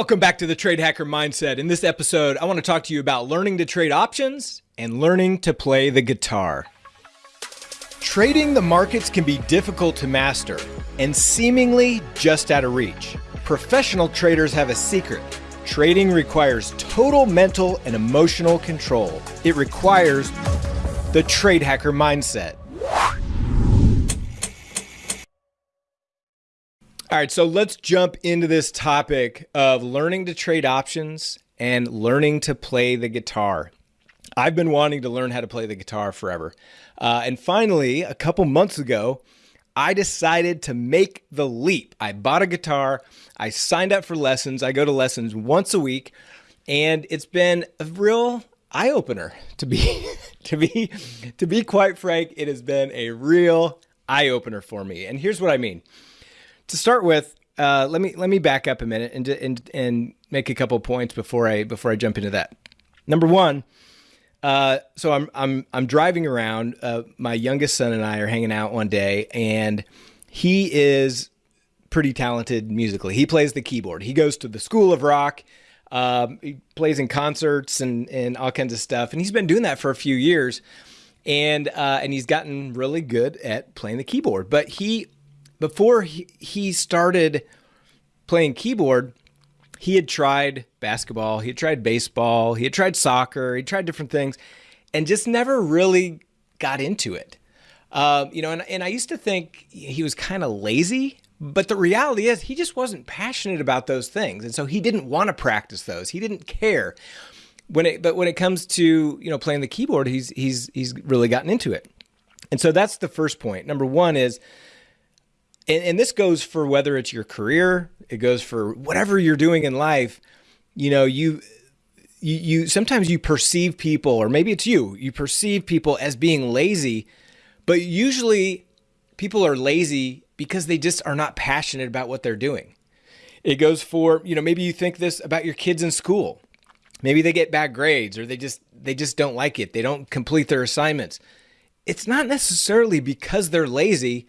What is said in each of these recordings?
Welcome back to the Trade Hacker Mindset. In this episode, I want to talk to you about learning to trade options and learning to play the guitar. Trading the markets can be difficult to master and seemingly just out of reach. Professional traders have a secret. Trading requires total mental and emotional control. It requires the Trade Hacker Mindset. All right, so let's jump into this topic of learning to trade options and learning to play the guitar. I've been wanting to learn how to play the guitar forever. Uh, and finally, a couple months ago, I decided to make the leap. I bought a guitar, I signed up for lessons. I go to lessons once a week, and it's been a real eye opener to be to be to be quite frank, it has been a real eye opener for me. And here's what I mean to start with, uh, let me let me back up a minute and and and make a couple points before I before I jump into that. Number one, uh, so I'm I'm I'm driving around. Uh, my youngest son and I are hanging out one day, and he is pretty talented musically. He plays the keyboard. He goes to the School of Rock. Um, he plays in concerts and and all kinds of stuff, and he's been doing that for a few years. And uh, and he's gotten really good at playing the keyboard. But he before he, started playing keyboard, he had tried basketball, he had tried baseball, he had tried soccer, he tried different things, and just never really got into it. Um, you know, and, and I used to think he was kind of lazy, but the reality is he just wasn't passionate about those things, and so he didn't want to practice those. He didn't care when it. But when it comes to you know playing the keyboard, he's he's he's really gotten into it, and so that's the first point. Number one is and, and this goes for whether it's your career, it goes for whatever you're doing in life. You know, you you, you sometimes you perceive people, or maybe it's you, you perceive people as being lazy, but usually people are lazy because they just are not passionate about what they're doing. It goes for, you know, maybe you think this about your kids in school. Maybe they get bad grades or they just they just don't like it. They don't complete their assignments. It's not necessarily because they're lazy.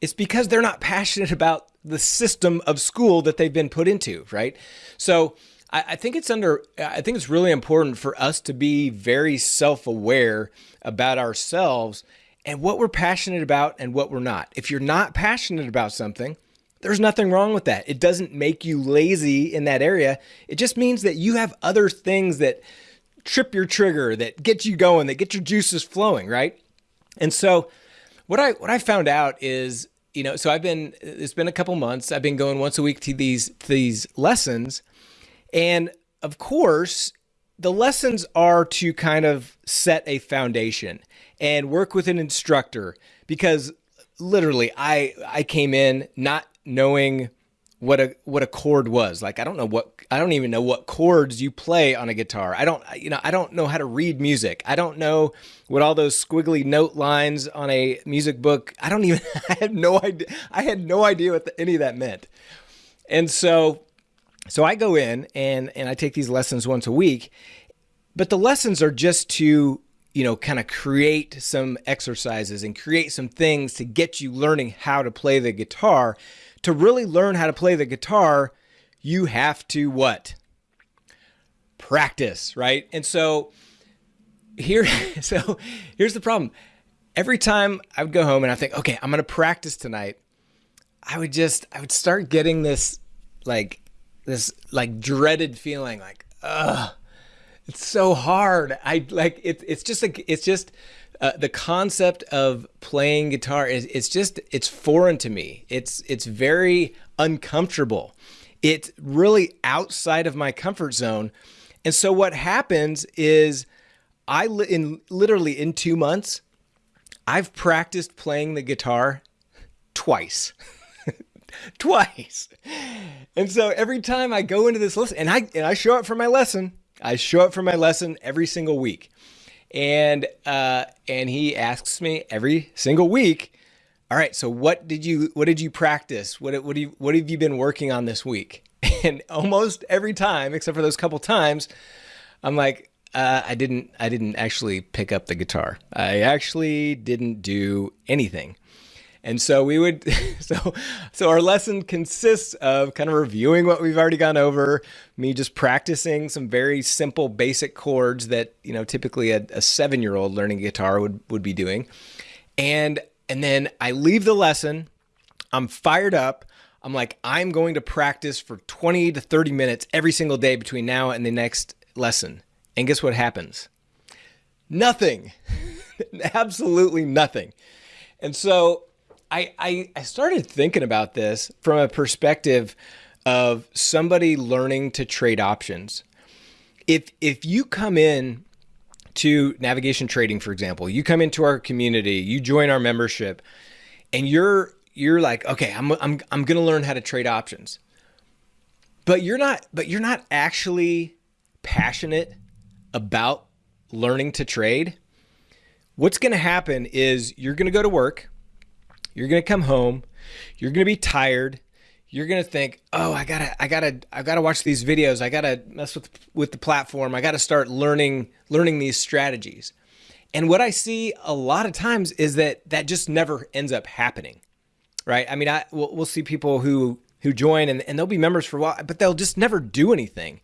It's because they're not passionate about the system of school that they've been put into, right? So I, I think it's under, I think it's really important for us to be very self aware about ourselves and what we're passionate about and what we're not. If you're not passionate about something, there's nothing wrong with that. It doesn't make you lazy in that area. It just means that you have other things that trip your trigger, that get you going, that get your juices flowing, right? And so what I what I found out is you know, so I've been it's been a couple months. I've been going once a week to these to these lessons, and of course, the lessons are to kind of set a foundation and work with an instructor because literally I I came in not knowing what a what a chord was. Like I don't know what I don't even know what chords you play on a guitar. I don't you know I don't know how to read music. I don't know what all those squiggly note lines on a music book. I don't even I had no idea I had no idea what the, any of that meant. And so so I go in and and I take these lessons once a week. But the lessons are just to you know, kind of create some exercises and create some things to get you learning how to play the guitar to really learn how to play the guitar, you have to what? Practice, right? And so here, so here's the problem. Every time I would go home and I think, okay, I'm to practice tonight, I would just, I would start getting this like, this like dreaded feeling like, ugh, it's so hard. I like it, it's just like, it's just, uh, the concept of playing guitar is it's just it's foreign to me. It's it's very uncomfortable. It's really outside of my comfort zone. And so what happens is I in literally in 2 months I've practiced playing the guitar twice. twice. And so every time I go into this lesson and I and I show up for my lesson, I show up for my lesson every single week and uh, and he asks me every single week. All right, so what did you what did you practice? What what do you, what have you been working on this week? And almost every time, except for those couple times, I'm like, uh, I didn't I didn't actually pick up the guitar. I actually didn't do anything. And so we would, so, so our lesson consists of kind of reviewing what we've already gone over, me just practicing some very simple basic chords that, you know, typically a, a seven year old learning guitar would, would be doing. And, and then I leave the lesson. I'm fired up. I'm like, I'm going to practice for 20 to 30 minutes every single day between now and the next lesson. And guess what happens? Nothing. Absolutely nothing. And so I, I, I started thinking about this from a perspective of somebody learning to trade options. If if you come in to navigation trading, for example, you come into our community, you join our membership, and you're you're like, okay, I'm I'm I'm gonna learn how to trade options. But you're not but you're not actually passionate about learning to trade. What's gonna happen is you're gonna go to work, you're going to come home. You're going to be tired. You're going to think, "Oh, I got to I got to I got to watch these videos. I got to mess with with the platform. I got to start learning learning these strategies." And what I see a lot of times is that that just never ends up happening. Right? I mean, I we'll, we'll see people who who join and, and they'll be members for a while, but they'll just never do anything.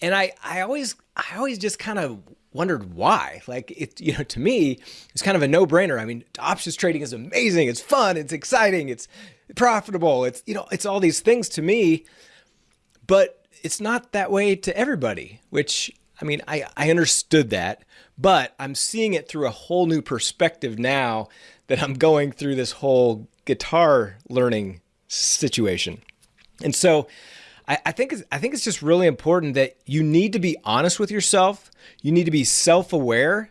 And I I always I always just kind of wondered why. Like it, you know, to me, it's kind of a no-brainer. I mean, options trading is amazing. It's fun. It's exciting. It's profitable. It's you know, it's all these things to me, but it's not that way to everybody. Which I mean, I I understood that, but I'm seeing it through a whole new perspective now that I'm going through this whole guitar learning situation, and so. I, I think it's, I think it's just really important that you need to be honest with yourself. You need to be self-aware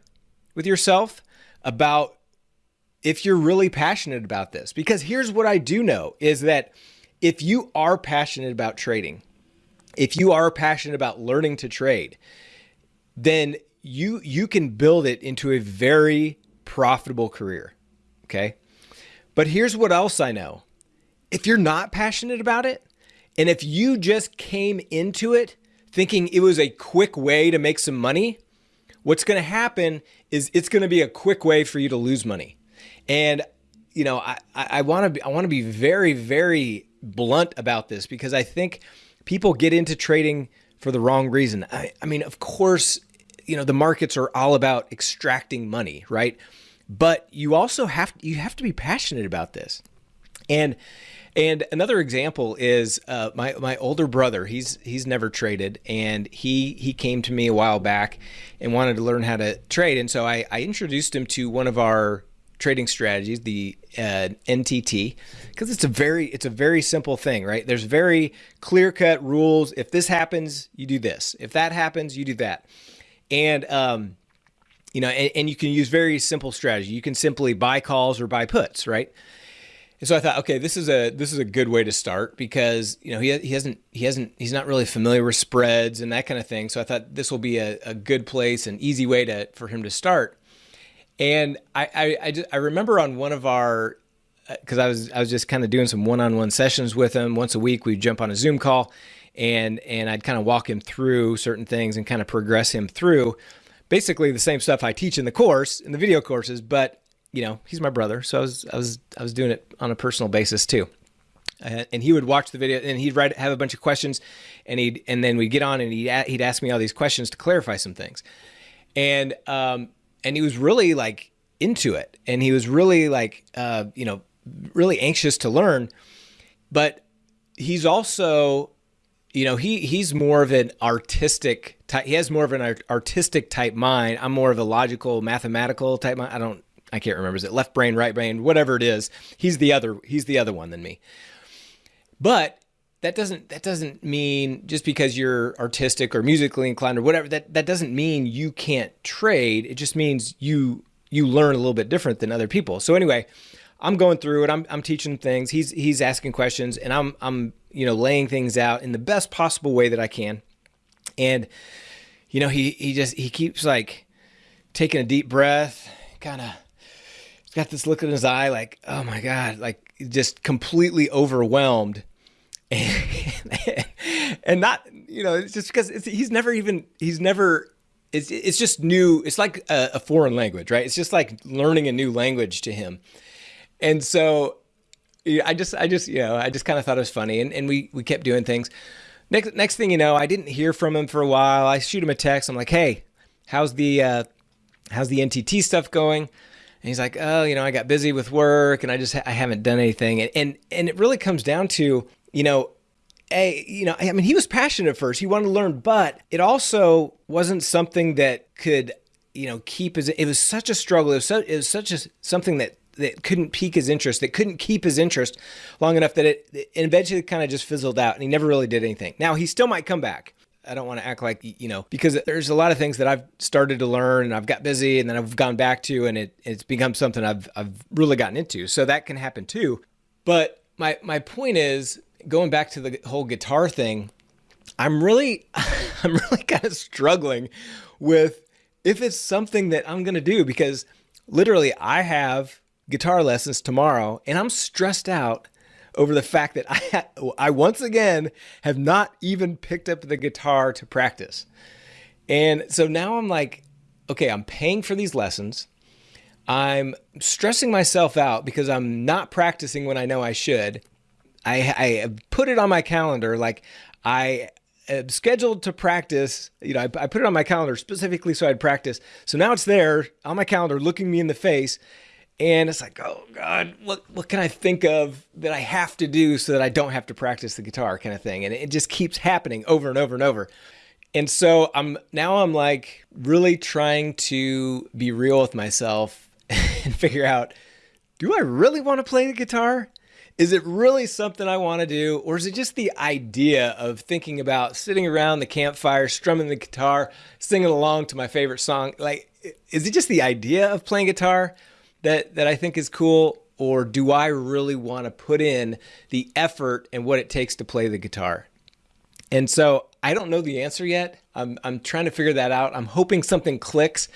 with yourself about if you're really passionate about this. Because here's what I do know is that if you are passionate about trading, if you are passionate about learning to trade, then you you can build it into a very profitable career. Okay? But here's what else I know. If you're not passionate about it, and if you just came into it thinking it was a quick way to make some money, what's going to happen is it's going to be a quick way for you to lose money. And you know, I, I want to be I want to be very very blunt about this because I think people get into trading for the wrong reason. I, I mean, of course, you know the markets are all about extracting money, right? But you also have you have to be passionate about this, and and another example is uh, my my older brother. He's he's never traded, and he he came to me a while back and wanted to learn how to trade. And so I, I introduced him to one of our trading strategies, the uh, NTT, because it's a very it's a very simple thing, right? There's very clear cut rules. If this happens, you do this. If that happens, you do that. And um, you know, and, and you can use very simple strategy. You can simply buy calls or buy puts, right? And so I thought, okay, this is a this is a good way to start because you know he he hasn't he hasn't he's not really familiar with spreads and that kind of thing. So I thought this will be a, a good place, an easy way to for him to start. And I I I, just, I remember on one of our because uh, I was I was just kind of doing some one-on-one sessions with him once a week. We'd jump on a Zoom call, and and I'd kind of walk him through certain things and kind of progress him through basically the same stuff I teach in the course in the video courses, but you know, he's my brother, so I was I was I was doing it on a personal basis too. Uh, and he would watch the video and he'd write have a bunch of questions and he'd and then we'd get on and he'd he'd ask me all these questions to clarify some things. And um and he was really like into it and he was really like uh you know really anxious to learn but he's also you know he he's more of an artistic type he has more of an artistic type mind i'm more of a logical mathematical type mind i don't I can't remember. Is it left brain, right brain, whatever it is? He's the other. He's the other one than me. But that doesn't that doesn't mean just because you're artistic or musically inclined or whatever that that doesn't mean you can't trade. It just means you you learn a little bit different than other people. So anyway, I'm going through it. I'm I'm teaching things. He's he's asking questions, and I'm I'm you know laying things out in the best possible way that I can. And you know he he just he keeps like taking a deep breath, kind of got this look in his eye like, oh my God, like just completely overwhelmed. And, and not, you know, it's just because he's never even, he's never, it's, it's just new. It's like a, a foreign language, right? It's just like learning a new language to him. And so I just, I just, you know, I just kind of thought it was funny, and, and we we kept doing things. Next, next thing you know, I didn't hear from him for a while. I shoot him a text. I'm like, hey, how's the uh, how's the NTT stuff going? And he's like, oh, you know, I got busy with work, and I just I haven't done anything. And and, and it really comes down to, you know, a you know i mean he was passionate at first. He wanted to learn but it also wasn't something that could you know keep his it was such a struggle. It was, so, it was such a something that that couldn't pique his interest that couldn't keep his interest long enough that it, it eventually kind of just fizzled out and he never really did anything. Now he still might come back I don't want to act like, you know, because there's a lot of things that I've started to learn and I've got busy and then I've gone back to and it, it's become something I've, I've really gotten into. So that can happen too. But my, my point is going back to the whole guitar thing, I'm really, I'm really kind of struggling with if it's something that I'm going to do because literally I have guitar lessons tomorrow and I'm stressed out over the fact that I, I once again have not even picked up the guitar to practice. And so now I'm like, okay, I'm paying for these lessons. I'm stressing myself out because I'm not practicing when I know I should. I, I put it on my calendar. Like I am scheduled to practice. You know, I, I put it on my calendar specifically so I'd practice. So now it's there on my calendar, looking me in the face. And it's like, oh God, what what can I think of that I have to do so that I don't have to practice the guitar kind of thing? And it just keeps happening over and over and over. And so I'm now I'm like really trying to be real with myself and figure out, do I really want to play the guitar? Is it really something I want to do? Or is it just the idea of thinking about sitting around the campfire, strumming the guitar, singing along to my favorite song? Like, is it just the idea of playing guitar that, that I think is cool? Or do I really want to put in the effort and what it takes to play the guitar? And so I don't know the answer yet. I'm, I'm trying to figure that out. I'm hoping something clicks.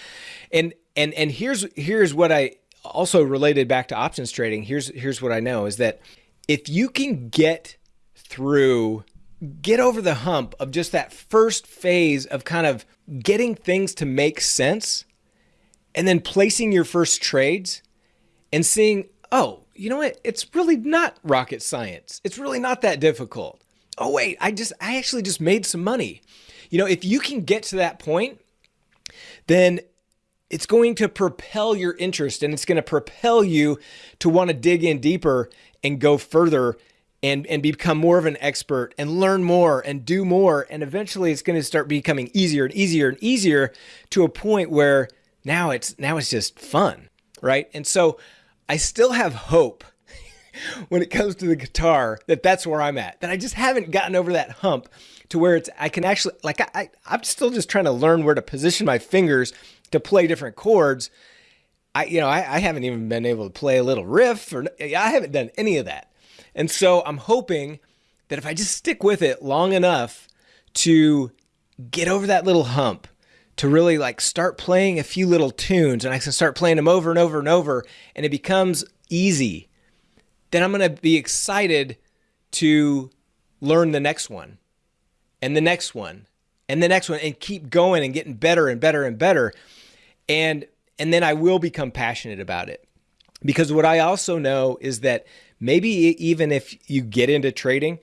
And and and here's here's what I also related back to options trading, here's here's what I know is that if you can get through get over the hump of just that first phase of kind of getting things to make sense and then placing your first trades and seeing, oh, you know what? It's really not rocket science. It's really not that difficult. Oh, wait, I just, I actually just made some money. You know, if you can get to that point, then it's going to propel your interest and it's going to propel you to want to dig in deeper and go further and, and become more of an expert and learn more and do more. And eventually it's going to start becoming easier and easier and easier to a point where now it's, now it's just fun. Right. And so I still have hope when it comes to the guitar that that's where I'm at, that I just haven't gotten over that hump to where it's, I can actually, like, I, I'm still just trying to learn where to position my fingers to play different chords. I, you know, I, I haven't even been able to play a little riff or I haven't done any of that. And so I'm hoping that if I just stick with it long enough to get over that little hump, to really like start playing a few little tunes and I can start playing them over and over and over and it becomes easy, then I'm going to be excited to learn the next one and the next one and the next one and keep going and getting better and better and better and and then I will become passionate about it. Because what I also know is that maybe even if you get into trading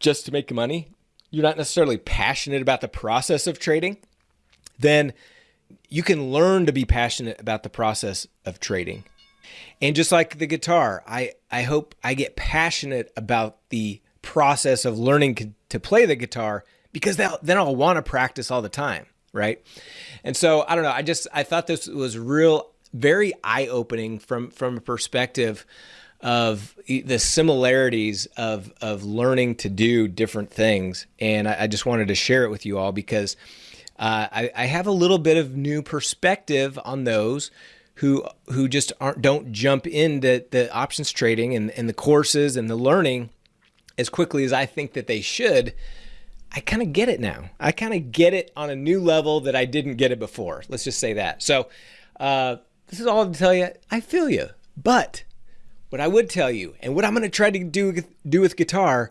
just to make money, you're not necessarily passionate about the process of trading, then you can learn to be passionate about the process of trading. And just like the guitar, I, I hope I get passionate about the process of learning to play the guitar because then I'll want to practice all the time right? And so I don't know. I just I thought this was real, very eye opening from from a perspective of the similarities of of learning to do different things, and I, I just wanted to share it with you all because uh, I, I have a little bit of new perspective on those who who just aren't don't jump into the options trading and, and the courses and the learning as quickly as I think that they should I kind of get it now. I kind of get it on a new level that I didn't get it before. Let's just say that. So, uh, this is all to tell you. I feel you, but what I would tell you, and what I'm going to try to do do with guitar,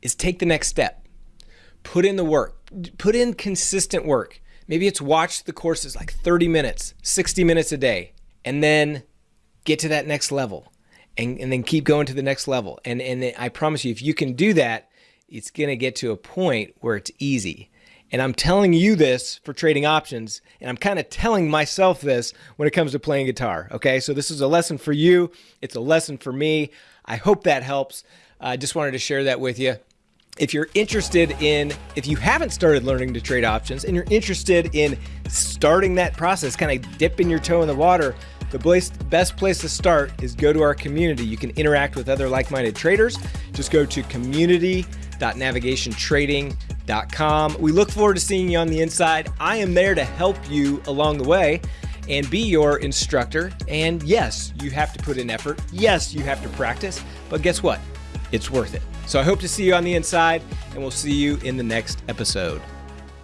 is take the next step. Put in the work. Put in consistent work. Maybe it's watch the courses like 30 minutes, 60 minutes a day, and then get to that next level. and, and then keep going to the next level. And, and I promise you, if you can do that, it's going to get to a point where it's easy. And I'm telling you this for trading options, and I'm kind of telling myself this when it comes to playing guitar. Okay, so this is a lesson for you, it's a lesson for me. I hope that helps. I just wanted to share that with you. If you're interested in, if you haven't started learning to trade options and you're interested in starting that process, kind of dipping your toe in the water, the best place to start is go to our community. You can interact with other like minded traders. Just go to community.navigationtrading.com. We look forward to seeing you on the inside. I am there to help you along the way and be your instructor. And yes, you have to put in effort. Yes, you have to practice. But guess what? It's worth it. So I hope to see you on the inside, and we'll see you in the next episode.